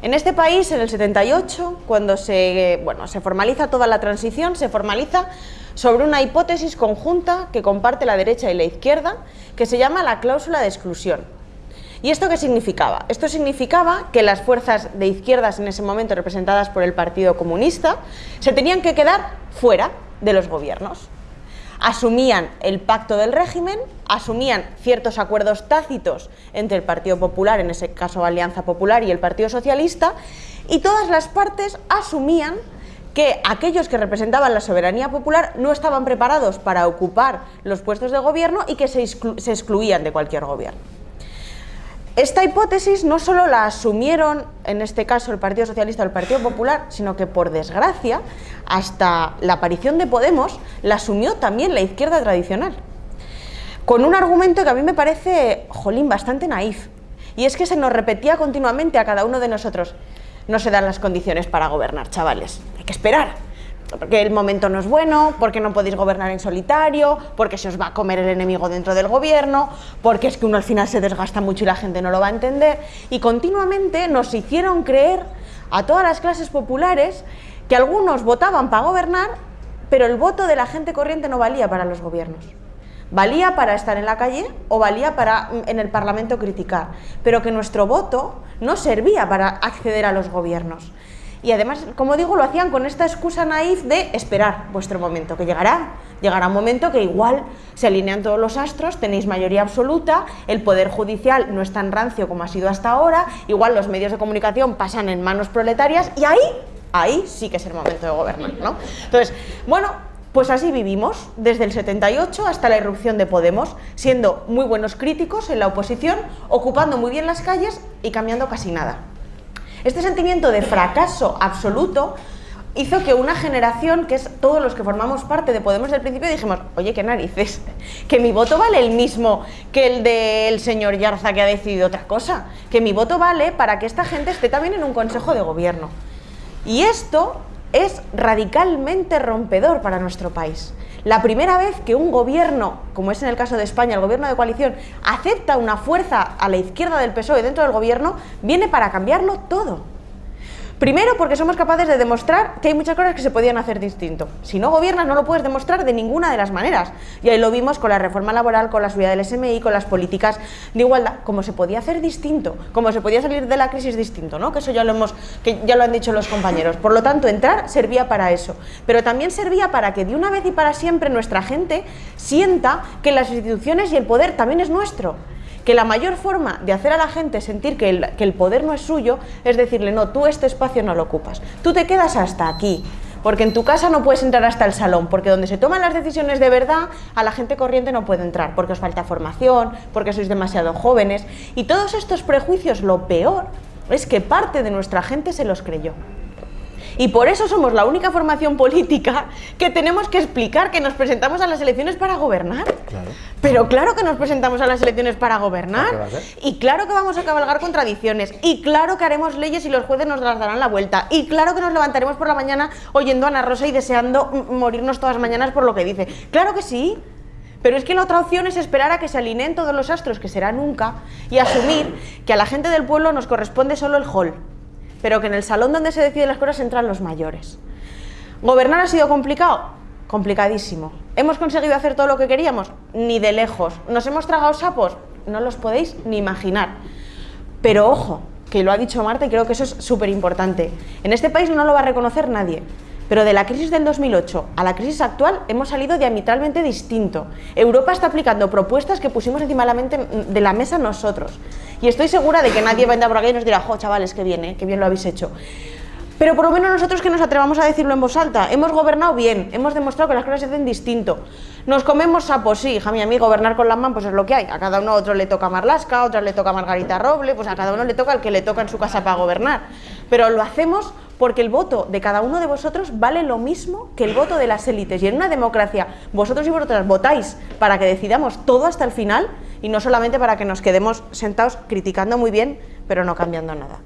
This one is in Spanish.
En este país, en el 78, cuando se, bueno, se formaliza toda la transición, se formaliza sobre una hipótesis conjunta que comparte la derecha y la izquierda, que se llama la cláusula de exclusión. ¿Y esto qué significaba? Esto significaba que las fuerzas de izquierdas en ese momento representadas por el Partido Comunista se tenían que quedar fuera de los gobiernos asumían el pacto del régimen, asumían ciertos acuerdos tácitos entre el Partido Popular, en ese caso Alianza Popular, y el Partido Socialista, y todas las partes asumían que aquellos que representaban la soberanía popular no estaban preparados para ocupar los puestos de gobierno y que se, excluían de cualquier gobierno. Esta hipótesis no solo la asumieron, en este caso, el Partido Socialista o el Partido Popular, sino que, por desgracia, hasta la aparición de Podemos, la asumió también la izquierda tradicional. Con un argumento que a mí me parece, jolín, bastante naif. Y es que se nos repetía continuamente a cada uno de nosotros, no se dan las condiciones para gobernar, chavales, hay que esperar, porque el momento no es bueno, porque no podéis gobernar en solitario, porque se os va a comer el enemigo dentro del gobierno, porque es que uno al final se desgasta mucho y la gente no lo va a entender. Y continuamente nos hicieron creer a todas las clases populares que algunos votaban para gobernar, pero el voto de la gente corriente no valía para los gobiernos. Valía para estar en la calle o valía para en el Parlamento criticar, pero que nuestro voto no servía para acceder a los gobiernos. Y además, como digo, lo hacían con esta excusa naif de esperar vuestro momento, que llegará. Llegará un momento que igual se alinean todos los astros, tenéis mayoría absoluta, el Poder Judicial no es tan rancio como ha sido hasta ahora, igual los medios de comunicación pasan en manos proletarias y ahí, ahí sí que es el momento de gobernar, ¿no? Entonces, bueno, pues así vivimos, desde el 78 hasta la irrupción de Podemos, siendo muy buenos críticos en la oposición, ocupando muy bien las calles y cambiando casi nada. Este sentimiento de fracaso absoluto hizo que una generación, que es todos los que formamos parte de Podemos del principio, dijimos, oye, qué narices, que mi voto vale el mismo que el del señor Yarza que ha decidido otra cosa, que mi voto vale para que esta gente esté también en un consejo de gobierno. Y esto es radicalmente rompedor para nuestro país. La primera vez que un gobierno, como es en el caso de España, el gobierno de coalición, acepta una fuerza a la izquierda del PSOE dentro del gobierno, viene para cambiarlo todo. Primero porque somos capaces de demostrar que hay muchas cosas que se podían hacer distinto. Si no gobiernas no lo puedes demostrar de ninguna de las maneras. Y ahí lo vimos con la reforma laboral, con la subida del SMI, con las políticas de igualdad, cómo se podía hacer distinto, cómo se podía salir de la crisis distinto, ¿no? Que eso ya lo hemos, que ya lo han dicho los compañeros. Por lo tanto, entrar servía para eso. Pero también servía para que de una vez y para siempre nuestra gente sienta que las instituciones y el poder también es nuestro que la mayor forma de hacer a la gente sentir que el, que el poder no es suyo es decirle, no, tú este espacio no lo ocupas, tú te quedas hasta aquí, porque en tu casa no puedes entrar hasta el salón, porque donde se toman las decisiones de verdad, a la gente corriente no puede entrar, porque os falta formación, porque sois demasiado jóvenes, y todos estos prejuicios, lo peor es que parte de nuestra gente se los creyó. Y por eso somos la única formación política que tenemos que explicar que nos presentamos a las elecciones para gobernar. Pero claro que nos presentamos a las elecciones para gobernar. Y claro que vamos a cabalgar contradicciones. Y claro que haremos leyes y los jueces nos las darán la vuelta. Y claro que nos levantaremos por la mañana oyendo a Ana Rosa y deseando morirnos todas las mañanas por lo que dice. Claro que sí. Pero es que la otra opción es esperar a que se alineen todos los astros, que será nunca, y asumir que a la gente del pueblo nos corresponde solo el hall pero que en el salón donde se deciden las cosas entran los mayores. ¿Gobernar ha sido complicado? Complicadísimo. ¿Hemos conseguido hacer todo lo que queríamos? Ni de lejos. ¿Nos hemos tragado sapos? No los podéis ni imaginar. Pero ojo, que lo ha dicho Marta y creo que eso es súper importante. En este país no lo va a reconocer nadie. Pero de la crisis del 2008 a la crisis actual hemos salido diametralmente distinto. Europa está aplicando propuestas que pusimos encima de la mesa nosotros. Y estoy segura de que nadie vendrá por aquí y nos dirá, jo, chavales, qué bien, ¿eh? qué bien lo habéis hecho. Pero por lo menos nosotros que nos atrevamos a decirlo en voz alta, hemos gobernado bien, hemos demostrado que las cosas se hacen distinto. Nos comemos sapos, sí, hija mía, a mí gobernar con la mano pues es lo que hay. A cada uno otro le toca Marlasca, a otro le toca Margarita Roble, pues a cada uno le toca el que le toca en su casa para gobernar. Pero lo hacemos porque el voto de cada uno de vosotros vale lo mismo que el voto de las élites. Y en una democracia, vosotros y vosotras votáis para que decidamos todo hasta el final y no solamente para que nos quedemos sentados criticando muy bien, pero no cambiando nada.